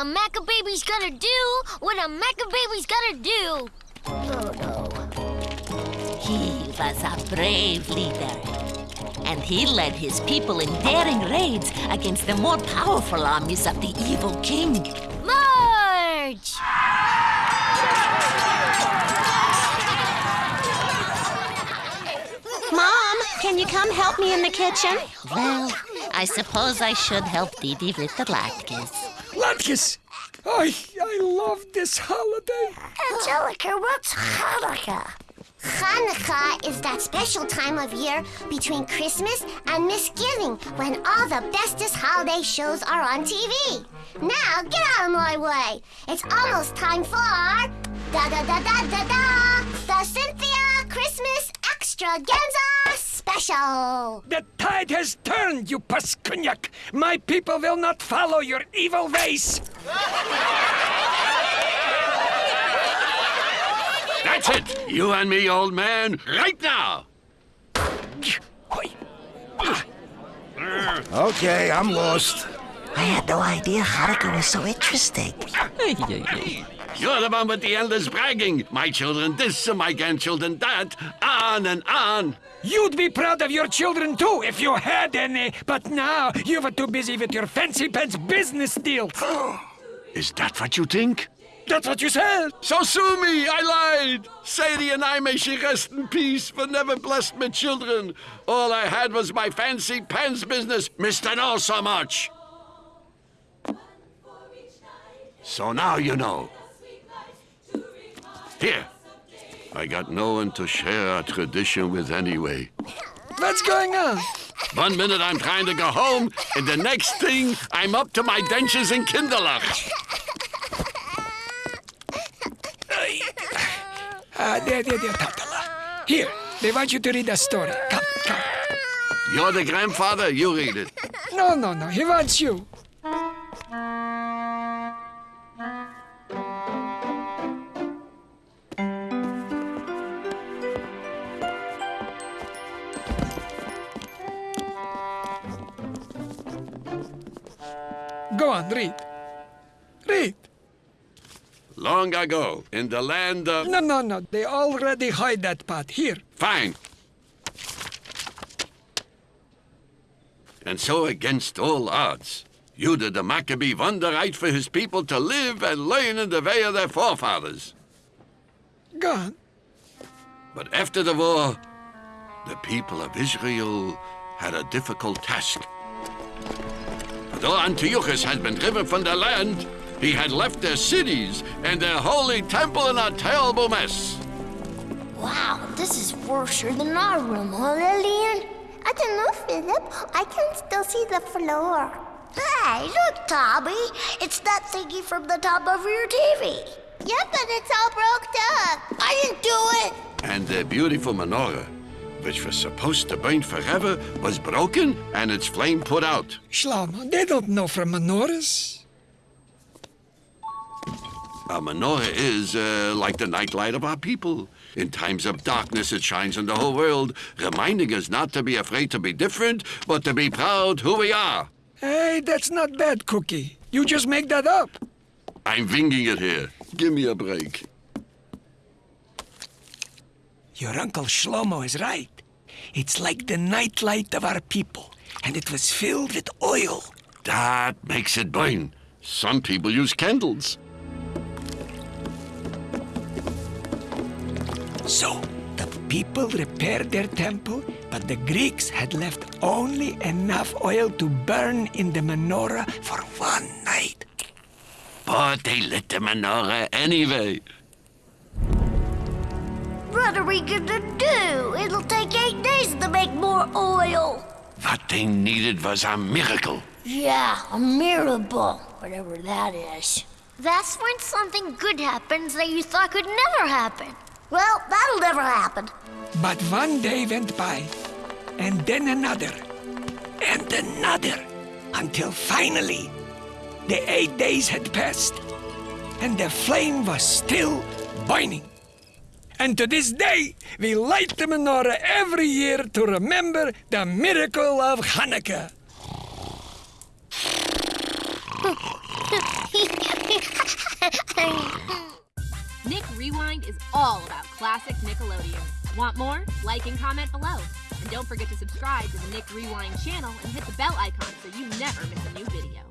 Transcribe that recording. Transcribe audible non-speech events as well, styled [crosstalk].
A Maccababy's gonna do what a Maccababy's gonna do. Oh no. He was a brave leader. And he led his people in daring raids against the more powerful armies of the evil king. March! Mom, can you come help me in the kitchen? Well, I suppose I should help Didi with the latkes. Latkes! I, I love this holiday. Angelica, what's Hanukkah? Hanukkah is that special time of year between Christmas and Misgiving when all the bestest holiday shows are on TV. Now, get out of my way. It's almost time for da da da da da da the Cynthia Christmas Extravaganza Special. The tide has turned, you Paskudnyak. My people will not follow your evil ways. That's it. You and me, old man, right now. Okay, I'm lost. I had no idea Hanukkah was so interesting. You're the one with the endless bragging. My children this and my grandchildren that. On and on. You'd be proud of your children too if you had any, but now you were too busy with your fancy pants business deal. [gasps] Is that what you think? That's what you said. So sue me, I lied. Sadie and I may she rest in peace, but never blessed my children. All I had was my fancy pants business, missed Mr. all so much. So now you know. Here. I got no one to share our tradition with anyway. What's going on? One minute I'm trying to go home, and the next thing I'm up to my dentures in Kinderlach. Uh, there, there, there, Tatala. Here, they want you to read a story. Come, come. You're the grandfather, you read it. No, no, no, he wants you. Go on, read. Read. Long ago, in the land of... No, no, no. They already hide that part. Here. Fine. And so, against all odds, Judah the Maccabee won the right for his people to live and learn in the way of their forefathers. Go on. But after the war, the people of Israel had a difficult task. Though Antiochus had been driven from the land, he had left their cities and their holy temple in a terrible mess. Wow, this is worse than our room, huh, Lillian? I don't know, Philip. I can still see the floor. Hey, look, Tommy. It's that thingy from the top of your TV. Yeah, but it's all broke up. I didn't do it. And their beautiful menorah, which was supposed to burn forever, was broken and its flame put out. Shlomo, they don't know from menorahs. A menorah is uh, like the nightlight of our people. In times of darkness, it shines on the whole world, reminding us not to be afraid to be different, but to be proud who we are. Hey, that's not bad, Cookie. You just make that up. I'm winging it here. Give me a break. Your Uncle Shlomo is right. It's like the nightlight of our people, and it was filled with oil. That makes it burn. Some people use candles. So, the people repaired their temple, but the Greeks had left only enough oil to burn in the menorah for one night. But they lit the menorah anyway. What are we gonna do? It'll take eight days to make more oil. What they needed was a miracle. Yeah, a miracle, whatever that is. That's when something good happens that you thought could never happen. Well, that'll never happen. But one day went by, and then another, and another, until finally the eight days had passed, and the flame was still burning. And to this day, we light the menorah every year to remember the miracle of Hanukkah. [laughs] Nick Rewind is all about classic Nickelodeon. Want more? Like and comment below. And don't forget to subscribe to the Nick Rewind channel and hit the bell icon so you never miss a new video.